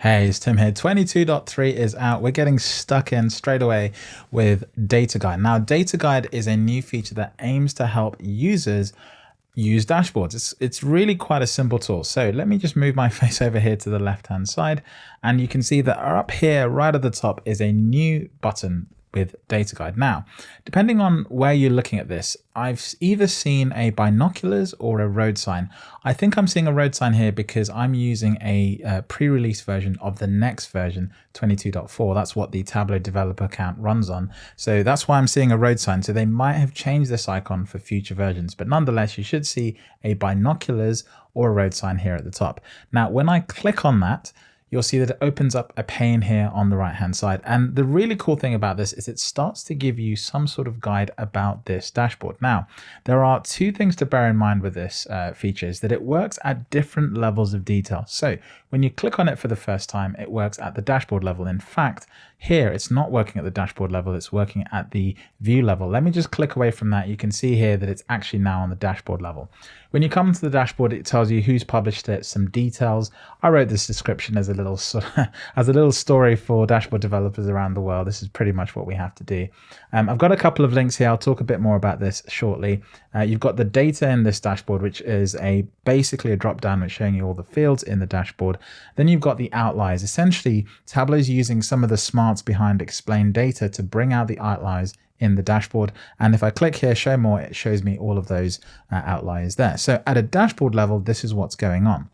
Hey, it's Tim here. 22.3 is out. We're getting stuck in straight away with Data Guide. Now, Data Guide is a new feature that aims to help users use dashboards. It's, it's really quite a simple tool. So let me just move my face over here to the left-hand side. And you can see that up here, right at the top, is a new button with data guide. Now, depending on where you're looking at this, I've either seen a binoculars or a road sign. I think I'm seeing a road sign here because I'm using a uh, pre-release version of the next version 22.4. That's what the Tableau developer account runs on. So that's why I'm seeing a road sign. So they might have changed this icon for future versions, but nonetheless, you should see a binoculars or a road sign here at the top. Now, when I click on that, you'll see that it opens up a pane here on the right hand side. And the really cool thing about this is it starts to give you some sort of guide about this dashboard. Now, there are two things to bear in mind with this uh, feature is that it works at different levels of detail. So when you click on it for the first time, it works at the dashboard level. In fact, here it's not working at the dashboard level, it's working at the view level. Let me just click away from that. You can see here that it's actually now on the dashboard level. When you come to the dashboard, it tells you who's published it, some details. I wrote this description as a little as a little story for dashboard developers around the world. This is pretty much what we have to do. Um, I've got a couple of links here. I'll talk a bit more about this shortly. Uh, you've got the data in this dashboard, which is a basically a drop down which showing you all the fields in the dashboard. Then you've got the outliers. Essentially, Tableau is using some of the smarts behind explain data to bring out the outliers in the dashboard. And if I click here, show more, it shows me all of those uh, outliers there. So at a dashboard level, this is what's going on.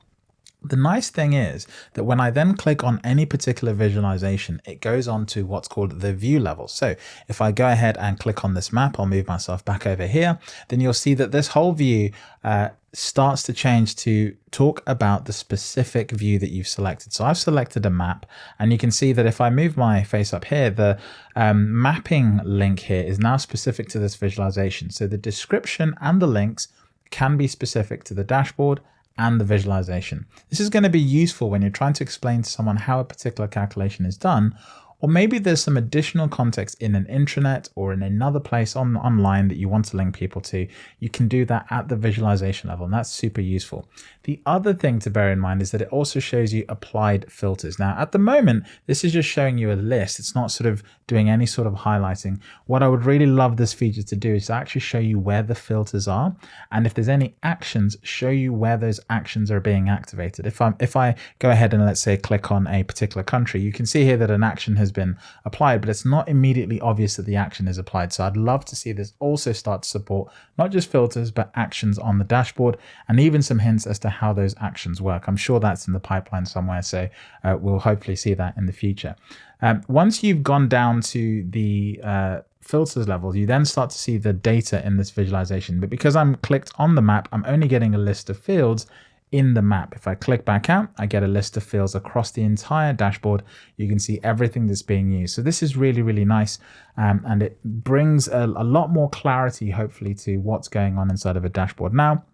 The nice thing is that when I then click on any particular visualization, it goes on to what's called the view level. So if I go ahead and click on this map, I'll move myself back over here, then you'll see that this whole view uh, starts to change to talk about the specific view that you've selected. So I've selected a map and you can see that if I move my face up here, the um, mapping link here is now specific to this visualization. So the description and the links can be specific to the dashboard and the visualization. This is going to be useful when you're trying to explain to someone how a particular calculation is done or maybe there's some additional context in an intranet or in another place on online that you want to link people to. You can do that at the visualization level, and that's super useful. The other thing to bear in mind is that it also shows you applied filters. Now, at the moment, this is just showing you a list. It's not sort of doing any sort of highlighting. What I would really love this feature to do is to actually show you where the filters are. And if there's any actions, show you where those actions are being activated. If, I'm, if I go ahead and let's say click on a particular country, you can see here that an action has been applied, but it's not immediately obvious that the action is applied. So I'd love to see this also start to support not just filters, but actions on the dashboard and even some hints as to how those actions work. I'm sure that's in the pipeline somewhere, so uh, we'll hopefully see that in the future. Um, once you've gone down to the uh, filters level, you then start to see the data in this visualization. But because I'm clicked on the map, I'm only getting a list of fields in the map. If I click back out, I get a list of fields across the entire dashboard. You can see everything that's being used. So this is really, really nice. Um, and it brings a, a lot more clarity, hopefully, to what's going on inside of a dashboard. Now,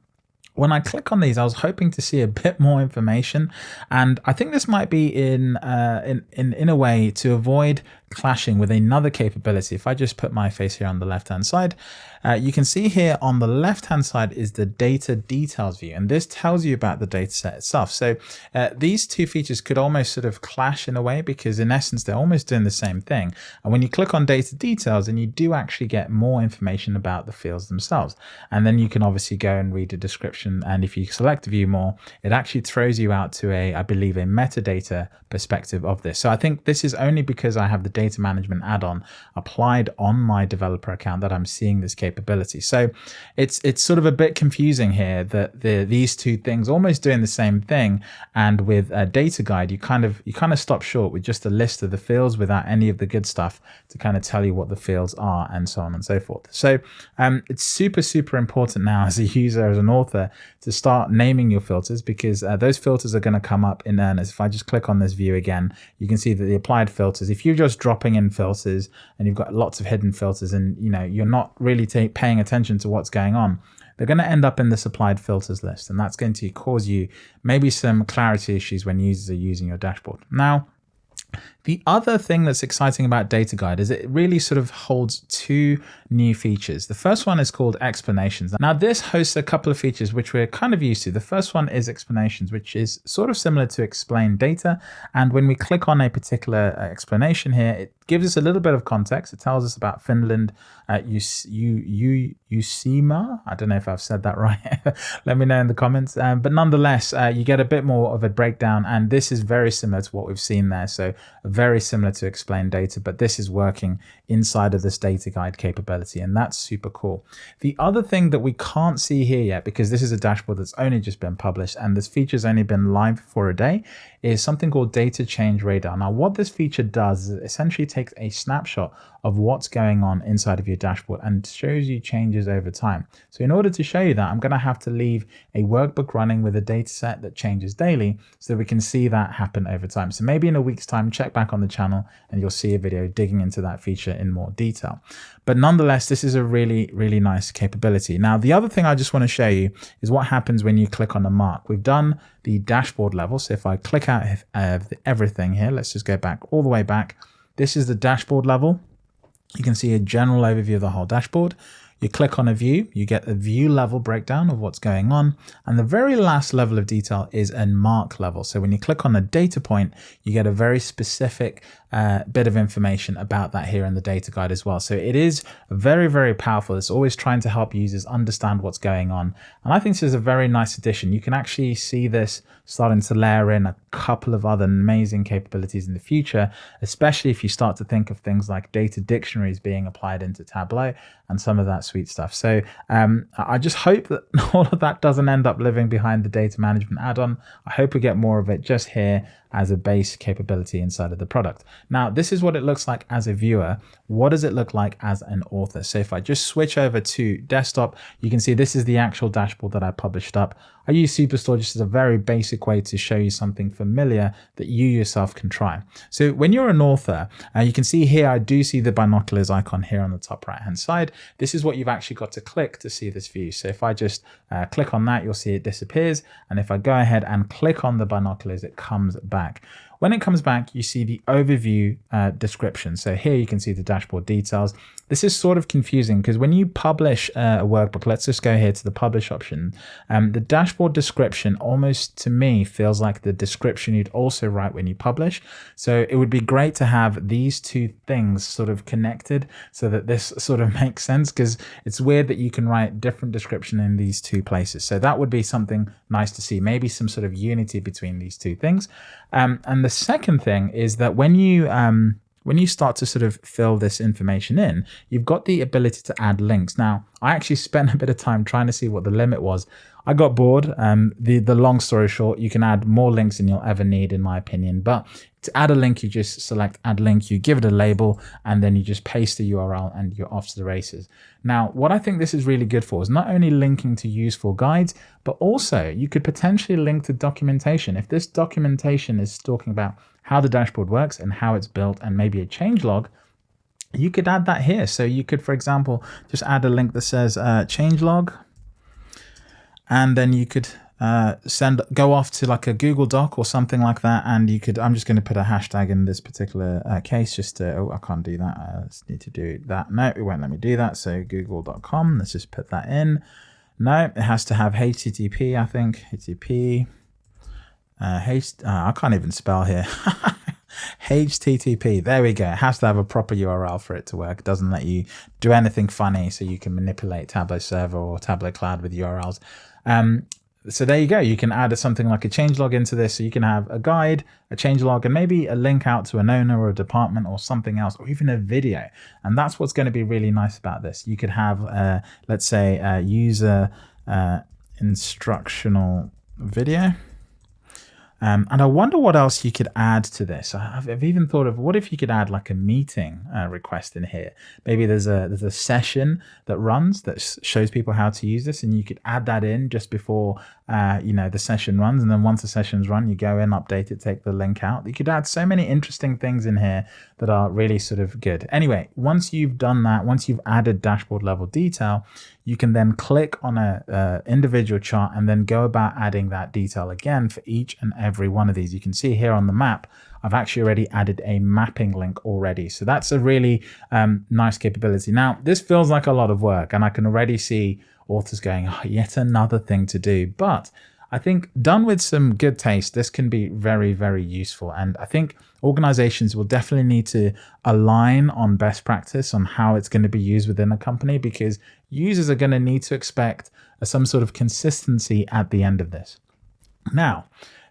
when I click on these, I was hoping to see a bit more information, and I think this might be in uh, in, in in a way to avoid clashing with another capability. If I just put my face here on the left hand side, uh, you can see here on the left hand side is the data details view, and this tells you about the data set itself. So uh, these two features could almost sort of clash in a way because in essence they're almost doing the same thing. And when you click on data details, and you do actually get more information about the fields themselves, and then you can obviously go and read a description. And if you select view more, it actually throws you out to a, I believe, a metadata perspective of this. So I think this is only because I have the data management add-on applied on my developer account that I'm seeing this capability. So it's it's sort of a bit confusing here that the these two things almost doing the same thing. And with a data guide, you kind of you kind of stop short with just a list of the fields without any of the good stuff to kind of tell you what the fields are and so on and so forth. So um, it's super, super important now as a user, as an author, to start naming your filters because uh, those filters are going to come up in earnest. If I just click on this view again, you can see that the applied filters, if you're just dropping in filters and you've got lots of hidden filters and you know you're not really paying attention to what's going on, they're going to end up in the applied filters list and that's going to cause you maybe some clarity issues when users are using your dashboard. Now, The other thing that's exciting about Data Guide is it really sort of holds two new features. The first one is called explanations. Now this hosts a couple of features which we're kind of used to. The first one is explanations, which is sort of similar to explain data. And when we click on a particular uh, explanation here, it gives us a little bit of context. It tells us about Finland, uh, you, you, Uusimaa. I don't know if I've said that right. Let me know in the comments. Um, but nonetheless, uh, you get a bit more of a breakdown. And this is very similar to what we've seen there. So very similar to explain data, but this is working inside of this data guide capability. And that's super cool. The other thing that we can't see here yet, because this is a dashboard that's only just been published and this feature's only been live for a day, is something called data change radar. Now, what this feature does is essentially takes a snapshot of what's going on inside of your dashboard and shows you changes over time. So in order to show you that, I'm going to have to leave a workbook running with a data set that changes daily so we can see that happen over time. So maybe in a week's time, check back on the channel and you'll see a video digging into that feature in more detail. But nonetheless, this is a really, really nice capability. Now, the other thing I just want to show you is what happens when you click on a mark. We've done the dashboard level. So if I click out of everything here, let's just go back all the way back. This is the dashboard level. You can see a general overview of the whole dashboard. You click on a view, you get a view level breakdown of what's going on. And the very last level of detail is a mark level. So when you click on a data point, you get a very specific uh, bit of information about that here in the data guide as well. So it is very, very powerful. It's always trying to help users understand what's going on. And I think this is a very nice addition. You can actually see this starting to layer in a couple of other amazing capabilities in the future, especially if you start to think of things like data dictionaries being applied into Tableau and some of that sweet stuff. So um, I just hope that all of that doesn't end up living behind the data management add-on. I hope we get more of it just here as a base capability inside of the product. Now, this is what it looks like as a viewer. What does it look like as an author? So if I just switch over to desktop, you can see this is the actual dashboard that I published up. I use Superstore just as a very basic way to show you something familiar that you yourself can try. So when you're an author, uh, you can see here, I do see the binoculars icon here on the top right hand side. This is what you've actually got to click to see this view. So if I just uh, click on that, you'll see it disappears. And if I go ahead and click on the binoculars, it comes back. When it comes back, you see the overview uh, description. So here you can see the dashboard details. This is sort of confusing because when you publish uh, a workbook, let's just go here to the publish option. Um, the dashboard description almost to me feels like the description you'd also write when you publish. So it would be great to have these two things sort of connected so that this sort of makes sense because it's weird that you can write different description in these two places. So that would be something nice to see, maybe some sort of unity between these two things. Um, and the second thing is that when you um, when you start to sort of fill this information in, you've got the ability to add links. Now, I actually spent a bit of time trying to see what the limit was. I got bored. Um, the, the long story short, you can add more links than you'll ever need, in my opinion. But to add a link, you just select add link, you give it a label, and then you just paste the URL and you're off to the races. Now, what I think this is really good for is not only linking to useful guides, but also you could potentially link to documentation. If this documentation is talking about how the dashboard works and how it's built and maybe a change log, you could add that here. So you could, for example, just add a link that says uh, change log, and then you could uh, send go off to like a Google Doc or something like that, and you could. I'm just going to put a hashtag in this particular uh, case. Just to, oh, I can't do that. I need to do that. No, it won't let me do that. So Google.com. Let's just put that in. No, it has to have HTTP. I think HTTP. Uh, H, uh, I can't even spell here. HTTP. There we go. It has to have a proper URL for it to work. It doesn't let you do anything funny so you can manipulate Tableau Server or Tableau Cloud with URLs. Um, so there you go. You can add something like a changelog into this. So you can have a guide, a changelog, and maybe a link out to an owner or a department or something else, or even a video. And that's what's going to be really nice about this. You could have, uh, let's say, a user uh, instructional video. Um, and I wonder what else you could add to this. I've, I've even thought of what if you could add like a meeting uh, request in here. Maybe there's a there's a session that runs that shows people how to use this, and you could add that in just before uh, you know the session runs. And then once the session's run, you go in, update it, take the link out. You could add so many interesting things in here that are really sort of good. Anyway, once you've done that, once you've added dashboard level detail, you can then click on a, individual chart and then go about adding that detail again for each and every one of these. You can see here on the map, I've actually already added a mapping link already. So that's a really um, nice capability. Now, this feels like a lot of work and I can already see authors going, oh, yet another thing to do. But I think done with some good taste, this can be very, very useful. And I think organizations will definitely need to align on best practice on how it's going to be used within a company because users are going to need to expect some sort of consistency at the end of this. Now,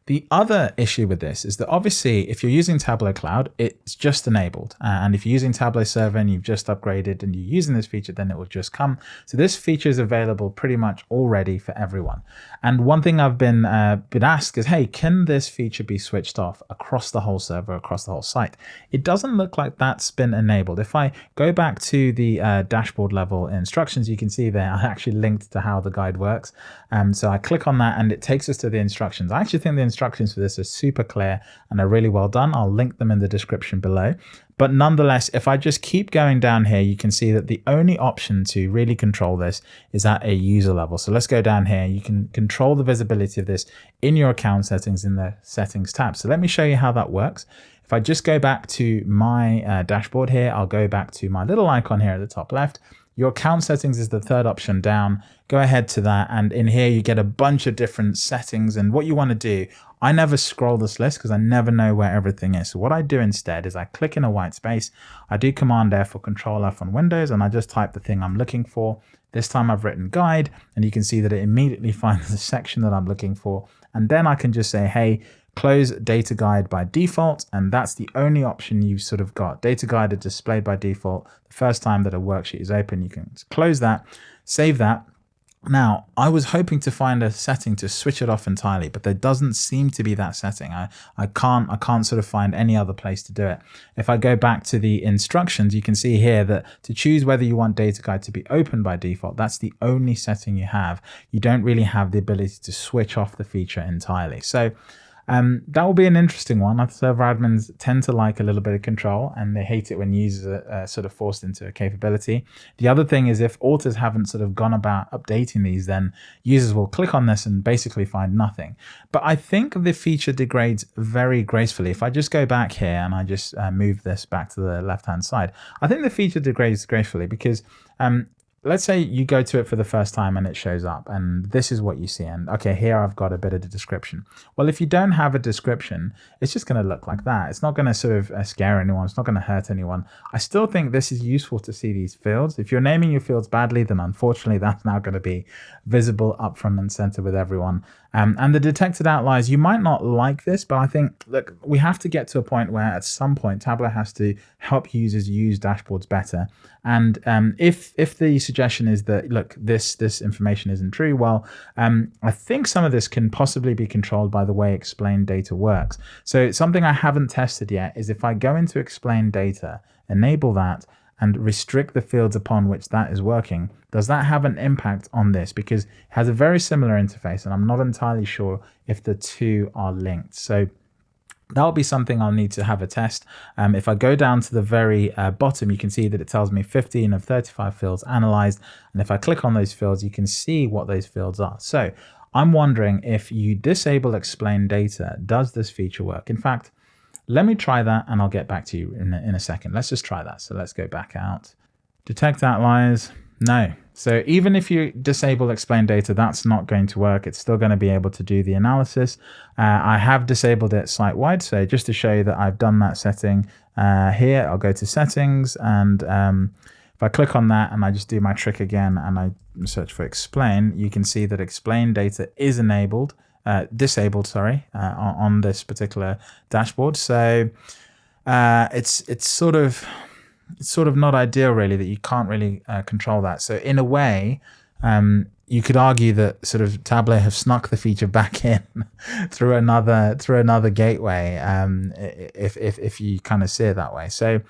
the other issue with this is that obviously if you're using Tableau Cloud, it's just enabled. And if you're using Tableau Server and you've just upgraded and you're using this feature, then it will just come. So this feature is available pretty much already for everyone. And one thing I've been, uh, been asked is, hey, can this feature be switched off across the whole server, across the whole site? It doesn't look like that's been enabled. If I go back to the uh, dashboard level instructions, you can see there I actually linked to how the guide works. Um, so I click on that and it takes us to the instructions. I actually think the instructions for this are super clear and are really well done. I'll link them in the description below. But nonetheless, if I just keep going down here, you can see that the only option to really control this is at a user level. So let's go down here. You can control the visibility of this in your account settings in the settings tab. So let me show you how that works. If I just go back to my uh, dashboard here, I'll go back to my little icon here at the top left. Your account settings is the third option down. Go ahead to that. And in here, you get a bunch of different settings. And what you want to do, I never scroll this list because I never know where everything is. So what I do instead is I click in a white space. I do Command F or Control F on Windows, and I just type the thing I'm looking for. This time I've written guide, and you can see that it immediately finds the section that I'm looking for. And then I can just say, hey, close data guide by default and that's the only option you've sort of got data guide is displayed by default the first time that a worksheet is open you can close that save that now, I was hoping to find a setting to switch it off entirely, but there doesn't seem to be that setting. I, I can't I can't sort of find any other place to do it. If I go back to the instructions, you can see here that to choose whether you want data guide to be open by default, that's the only setting you have. You don't really have the ability to switch off the feature entirely. So um, that will be an interesting one. Server admins tend to like a little bit of control and they hate it when users are uh, sort of forced into a capability. The other thing is if authors haven't sort of gone about updating these, then users will click on this and basically find nothing. But I think the feature degrades very gracefully. If I just go back here and I just uh, move this back to the left-hand side, I think the feature degrades gracefully because um, let's say you go to it for the first time and it shows up and this is what you see and okay here I've got a bit of the description. Well if you don't have a description it's just going to look like that. It's not going to sort of uh, scare anyone. It's not going to hurt anyone. I still think this is useful to see these fields. If you're naming your fields badly then unfortunately that's now going to be visible up front and center with everyone um, and the detected outliers, you might not like this, but I think, look, we have to get to a point where at some point Tableau has to help users use dashboards better. And um, if if the suggestion is that, look, this this information isn't true, well, um, I think some of this can possibly be controlled by the way explain data works. So something I haven't tested yet is if I go into explain data, enable that, and restrict the fields upon which that is working, does that have an impact on this? Because it has a very similar interface and I'm not entirely sure if the two are linked. So that'll be something I'll need to have a test. Um, if I go down to the very uh, bottom, you can see that it tells me 15 of 35 fields analyzed. And if I click on those fields, you can see what those fields are. So I'm wondering if you disable explain data, does this feature work? In fact, let me try that and I'll get back to you in a, in a second. Let's just try that. So let's go back out. Detect outliers. No. So even if you disable explain data, that's not going to work. It's still going to be able to do the analysis. Uh, I have disabled it site-wide. So just to show you that I've done that setting uh, here, I'll go to settings and um, if I click on that and I just do my trick again and I search for explain, you can see that explain data is enabled uh, disabled, sorry, uh, on, this particular dashboard. So uh, it's it's sort of it's sort of not ideal really that you can't really uh, control that. So in a way, um, you could argue that sort of Tableau have snuck the feature back in through another through another gateway. Um, if if if you kind of see it that way, so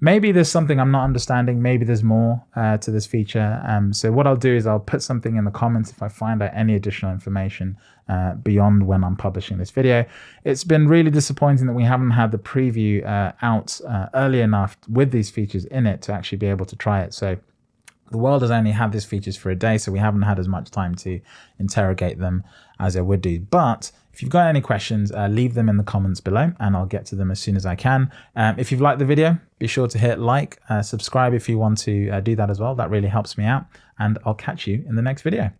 maybe there's something I'm not understanding. Maybe there's more uh, to this feature. Um, so what I'll do is I'll put something in the comments if I find out any additional information uh, beyond when I'm publishing this video. It's been really disappointing that we haven't had the preview uh, out uh, early enough with these features in it to actually be able to try it. So the world has only had these features for a day, so we haven't had as much time to interrogate them as I would do. But If you've got any questions, uh, leave them in the comments below and I'll get to them as soon as I can. Um, if you've liked the video, be sure to hit like, uh, subscribe if you want to uh, do that as well. That really helps me out and I'll catch you in the next video.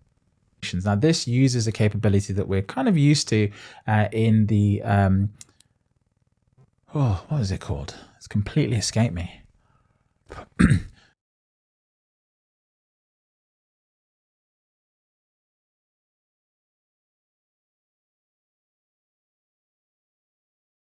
Now this uses a capability that we're kind of used to uh, in the, um, oh, what is it called? It's completely escaped me.